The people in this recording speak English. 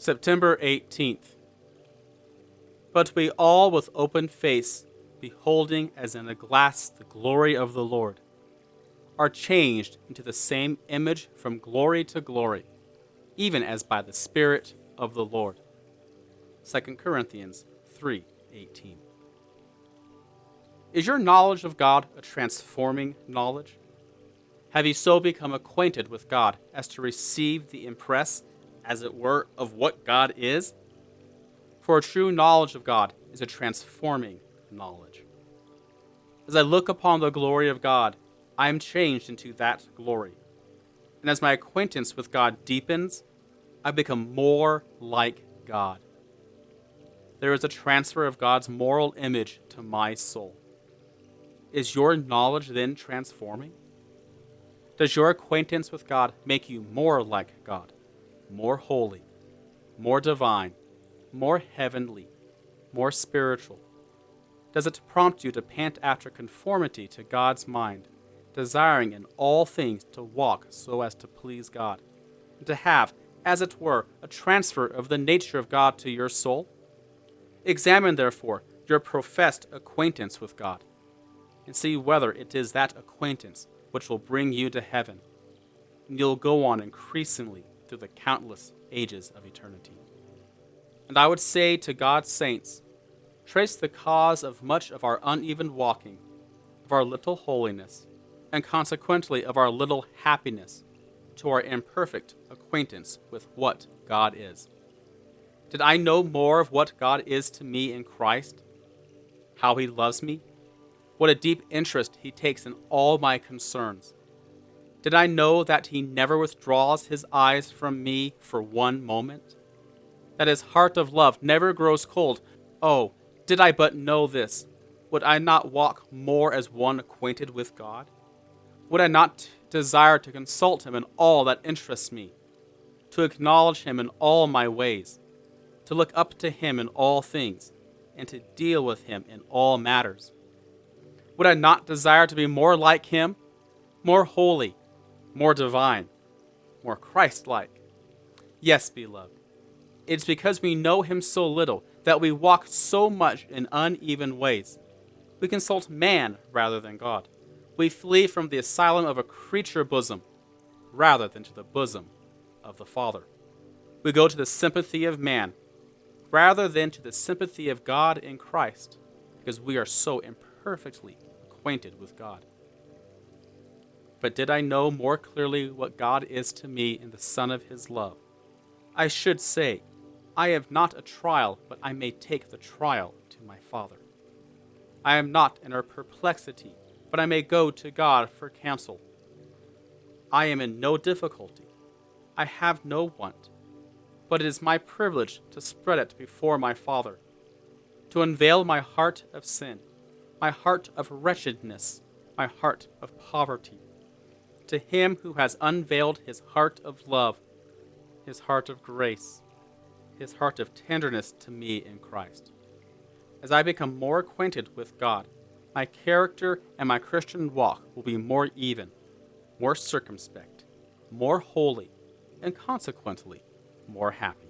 September 18th. But we all with open face, beholding as in a glass the glory of the Lord, are changed into the same image from glory to glory, even as by the Spirit of the Lord. 2 Corinthians 3:18. Is your knowledge of God a transforming knowledge? Have you so become acquainted with God as to receive the impress, as it were, of what God is? For a true knowledge of God is a transforming knowledge. As I look upon the glory of God, I am changed into that glory. And as my acquaintance with God deepens, I become more like God. There is a transfer of God's moral image to my soul. Is your knowledge then transforming? Does your acquaintance with God make you more like God, more holy, more divine, more heavenly, more spiritual? Does it prompt you to pant after conformity to God's mind, desiring in all things to walk so as to please God, and to have, as it were, a transfer of the nature of God to your soul? Examine, therefore, your professed acquaintance with God and see whether it is that acquaintance which will bring you to heaven. And you'll go on increasingly through the countless ages of eternity. And I would say to God's saints, trace the cause of much of our uneven walking, of our little holiness, and consequently of our little happiness, to our imperfect acquaintance with what God is. Did I know more of what God is to me in Christ? How he loves me? What a deep interest he takes in all my concerns. Did I know that he never withdraws his eyes from me for one moment? That his heart of love never grows cold? Oh, did I but know this, would I not walk more as one acquainted with God? Would I not desire to consult him in all that interests me, to acknowledge him in all my ways, to look up to him in all things, and to deal with him in all matters? Would I not desire to be more like him, more holy, more divine, more Christ like? Yes, beloved. It's because we know him so little that we walk so much in uneven ways. We consult man rather than God. We flee from the asylum of a creature bosom rather than to the bosom of the Father. We go to the sympathy of man rather than to the sympathy of God in Christ because we are so imperfectly acquainted with God. But did I know more clearly what God is to me in the Son of His love? I should say, I have not a trial, but I may take the trial to my Father. I am not in a perplexity, but I may go to God for counsel. I am in no difficulty. I have no want, but it is my privilege to spread it before my Father, to unveil my heart of sin my heart of wretchedness, my heart of poverty. To him who has unveiled his heart of love, his heart of grace, his heart of tenderness to me in Christ. As I become more acquainted with God, my character and my Christian walk will be more even, more circumspect, more holy, and consequently more happy.